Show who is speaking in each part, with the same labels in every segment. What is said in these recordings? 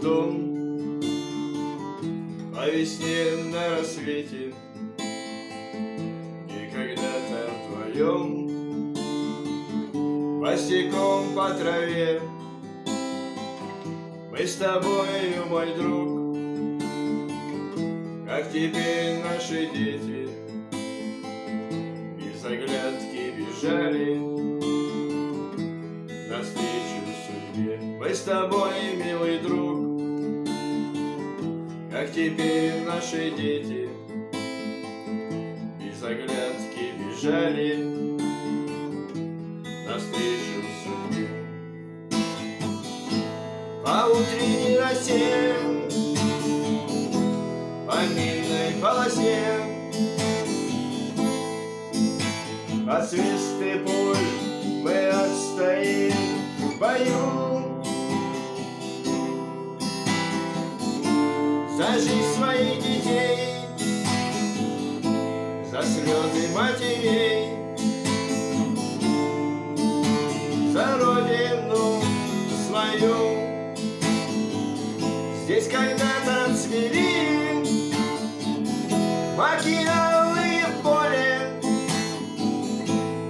Speaker 1: дом По весне на рассвете И когда-то вдвоем Босиком по траве Мы с тобою, мой друг Как теперь наши дети Без оглядки бежали навстречу судьбе. Мы с тобой, милый друг, как теперь наши дети без оглядки бежали навстречу судьбе. По утренней росе, по минной полосе, от свисты пуль мы отстоим в бою За жизнь своих детей За слезы матерей За родину свою. Здесь когда-то цвели Маки алые в поле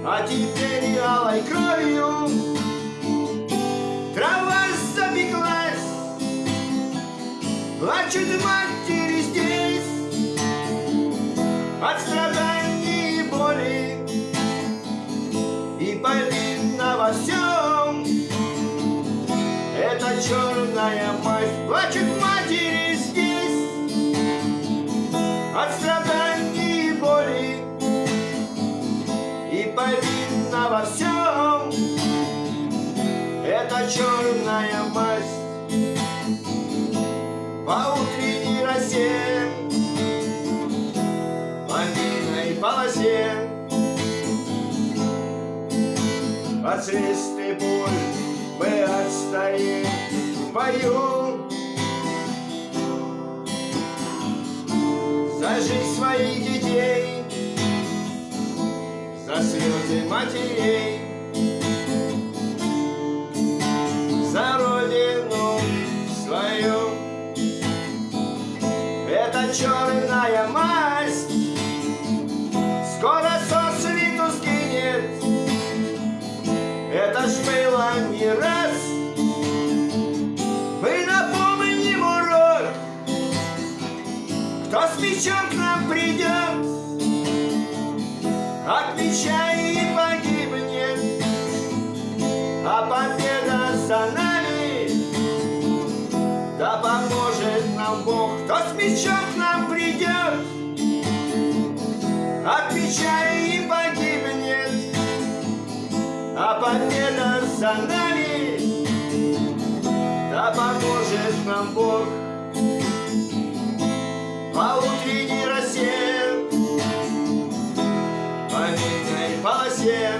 Speaker 1: А теперь алой кровью Плачут матери здесь От страданий и боли И повинна во всем. Это черная мать. Плачут матери здесь От страданий и боли И повинна во всем. Это черная масть от свисты пуль мы отстоим в бою. За жизнь своих детей, за слезы матерей, за родину свою. Это черная масть Мечом к нам придет От меча и погибнет А победа за нами да поможет нам Бог, кто с мечом к нам придет, от меча и погибнет, а победа за нами, да поможет нам Бог. По минной полосе,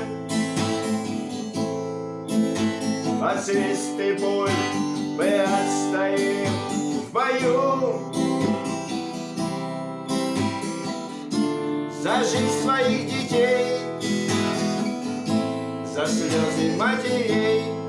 Speaker 1: под свисты пуль мы отстоим в бою. За жизнь своих детей За слезы матерей